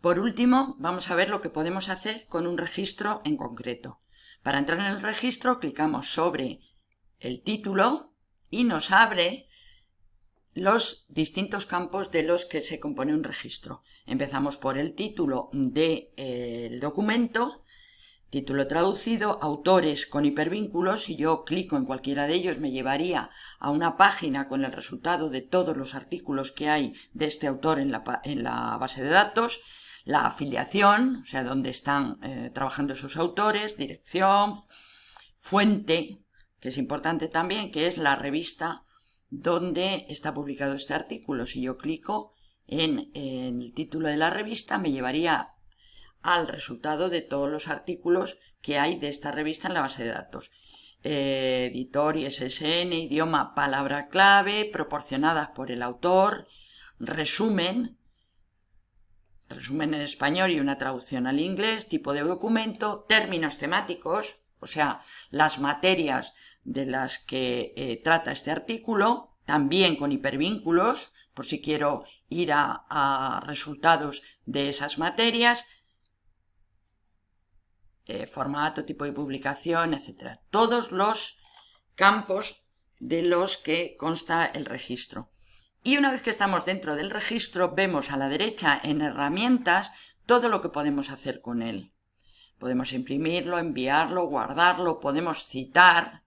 Por último, vamos a ver lo que podemos hacer con un registro en concreto. Para entrar en el registro, clicamos sobre el título y nos abre los distintos campos de los que se compone un registro. Empezamos por el título del eh, documento, título traducido, autores con hipervínculos, si yo clico en cualquiera de ellos me llevaría a una página con el resultado de todos los artículos que hay de este autor en la base de datos, la afiliación, o sea, dónde están eh, trabajando sus autores, dirección, fuente, que es importante también, que es la revista donde está publicado este artículo. Si yo clico en, el título de la revista, me llevaría al resultado de todos los artículos que hay de esta revista en la base de datos. Eh, editor, ISSN, idioma, palabra clave, proporcionadas por el autor, resumen, resumen en español y una traducción al inglés, tipo de documento, términos temáticos, o sea, las materias de las que eh, trata este artículo, también con hipervínculos, por si quiero ir a, resultados de esas materias, eh, formato, tipo de publicación, etc. Todos los campos de los que consta el registro. Y una vez que estamos dentro del registro, vemos a la derecha en herramientas todo lo que podemos hacer con él. Podemos imprimirlo, enviarlo, guardarlo, podemos citar,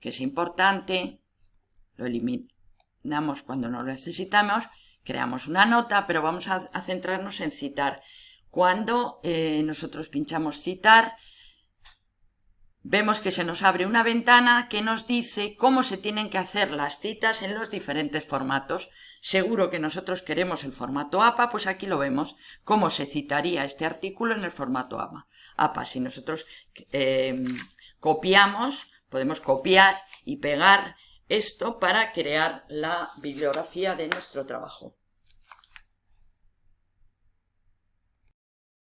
que es importante, lo eliminamos cuando no lo necesitamos, creamos una nota, pero vamos a, centrarnos en citar. Cuando eh, nosotros pinchamos citar, vemos que se nos abre una ventana que nos dice cómo se tienen que hacer las citas en los diferentes formatos. Seguro que nosotros queremos el formato APA, pues aquí lo vemos, cómo se citaría este artículo en el formato APA. APA. Si nosotros eh, copiamos, podemos copiar y pegar esto para crear la bibliografía de nuestro trabajo.